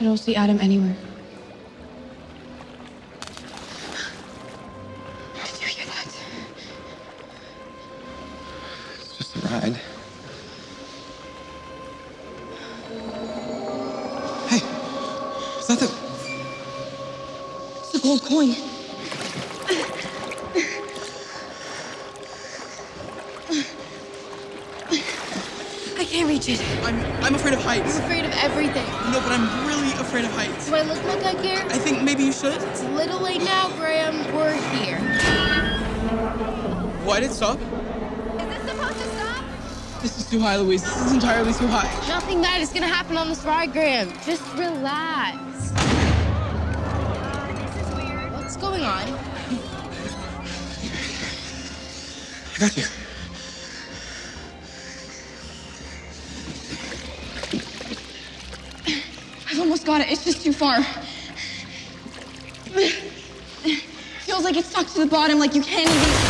I don't see Adam anywhere. Did you hear that? It's just a ride. Hey, is that the. It's a gold coin. Can't reach it. I'm I'm afraid of heights. I'm afraid of everything. No, but I'm really afraid of heights. Do I look like I care? I think maybe you should. It's a little late now, Graham. We're here. Why did it stop? Is this supposed to stop? This is too high, Louise. This is entirely too high. Nothing bad is gonna happen on this ride, Graham. Just relax. This is weird. What's going on? I got you. Got it. It's just too far. Feels like it's stuck to the bottom, like you can't even.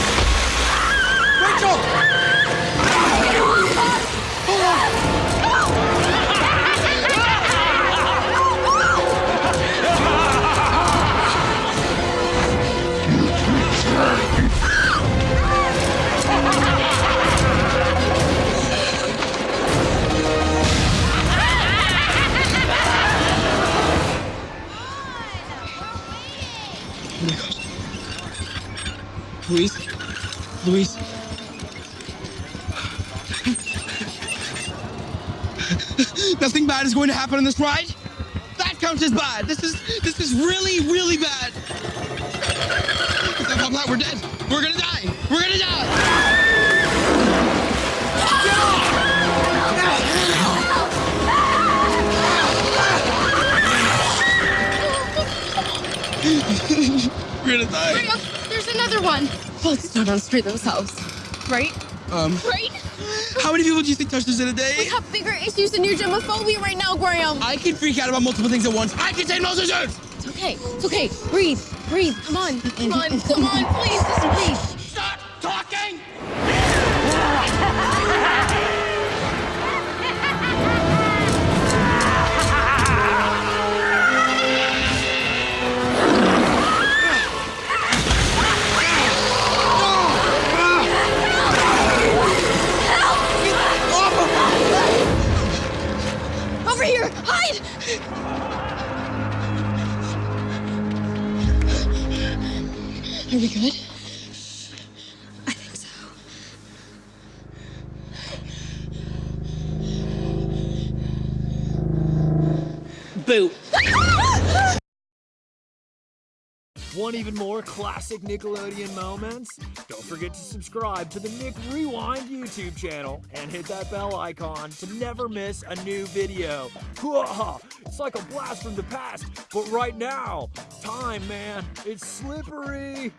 Louise? Luis? Nothing bad is going to happen on this ride? That counts as bad. This is this is really, really bad. If we're dead. We're gonna die. We're gonna die. We're gonna die. Graham, there's another one. Let's not unscrew themselves. Right? Um, Right? how many people do you think touch this in a day? We have bigger issues than your germophobia right now, Graham. I can freak out about multiple things at once. I can take multitudes. It's okay. It's okay. Breathe. Breathe. Come on. Come on. Come on. Please. Hide. Are we good? I think so. Boo. Want even more classic Nickelodeon moments? Don't forget to subscribe to the Nick Rewind YouTube channel and hit that bell icon to never miss a new video. It's like a blast from the past, but right now, time, man, it's slippery.